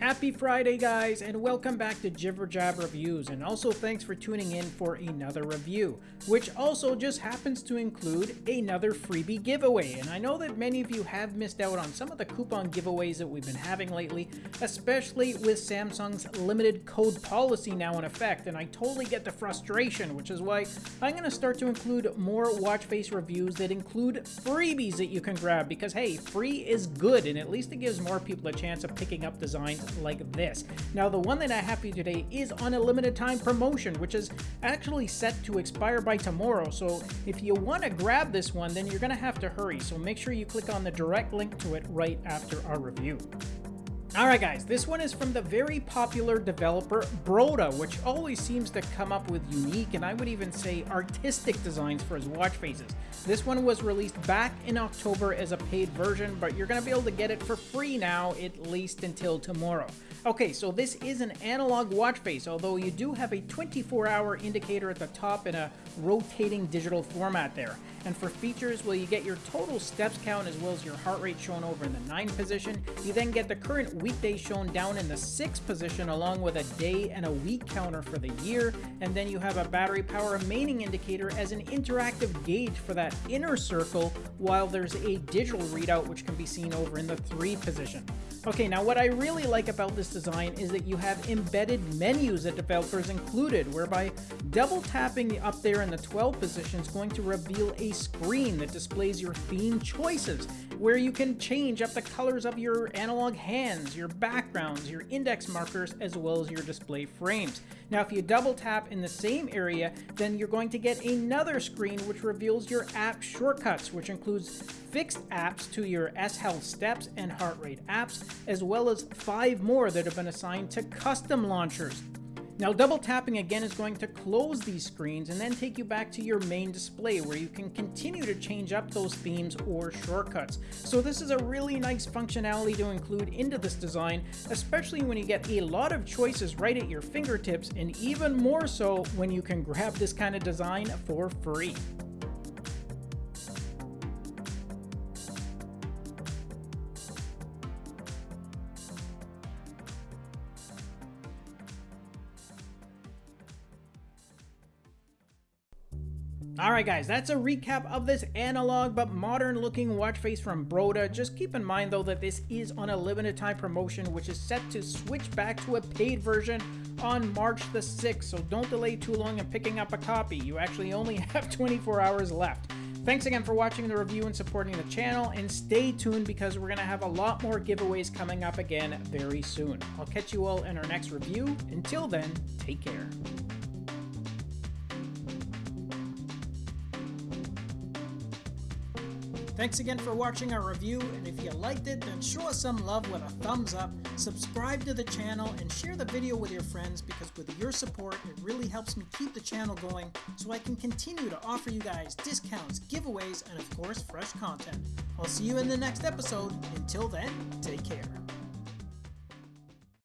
Happy Friday, guys, and welcome back to Jibber Jab Reviews, and also thanks for tuning in for another review, which also just happens to include another freebie giveaway. And I know that many of you have missed out on some of the coupon giveaways that we've been having lately, especially with Samsung's limited code policy now in effect, and I totally get the frustration, which is why I'm going to start to include more watch face reviews that include freebies that you can grab, because hey, free is good, and at least it gives more people a chance of picking up designs like this. Now, the one that I have for you today is on a limited time promotion, which is actually set to expire by tomorrow. So if you want to grab this one, then you're going to have to hurry. So make sure you click on the direct link to it right after our review. Alright guys, this one is from the very popular developer Broda, which always seems to come up with unique and I would even say artistic designs for his watch faces. This one was released back in October as a paid version, but you're going to be able to get it for free now, at least until tomorrow. Okay, so this is an analog watch face, although you do have a 24-hour indicator at the top in a rotating digital format there. And for features, well, you get your total steps count as well as your heart rate shown over in the 9 position. You then get the current weekday shown down in the 6 position along with a day and a week counter for the year. And then you have a battery power remaining indicator as an interactive gauge for that inner circle while there's a digital readout which can be seen over in the 3 position. Okay, now what I really like about this design is that you have embedded menus that developers included, whereby double tapping up there in the 12 position is going to reveal a screen that displays your theme choices, where you can change up the colors of your analog hands, your backgrounds, your index markers, as well as your display frames. Now, if you double tap in the same area, then you're going to get another screen which reveals your app shortcuts, which includes fixed apps to your S Health Steps and Heart Rate apps, as well as five more that have been assigned to custom launchers. Now double tapping again is going to close these screens and then take you back to your main display where you can continue to change up those themes or shortcuts. So this is a really nice functionality to include into this design, especially when you get a lot of choices right at your fingertips and even more so when you can grab this kind of design for free. Alright guys, that's a recap of this analog but modern looking watch face from Broda. Just keep in mind though that this is on a limited time promotion which is set to switch back to a paid version on March the 6th, so don't delay too long in picking up a copy. You actually only have 24 hours left. Thanks again for watching the review and supporting the channel, and stay tuned because we're going to have a lot more giveaways coming up again very soon. I'll catch you all in our next review. Until then, take care. Thanks again for watching our review, and if you liked it, then show us some love with a thumbs up, subscribe to the channel, and share the video with your friends because with your support, it really helps me keep the channel going so I can continue to offer you guys discounts, giveaways, and of course, fresh content. I'll see you in the next episode. Until then, take care.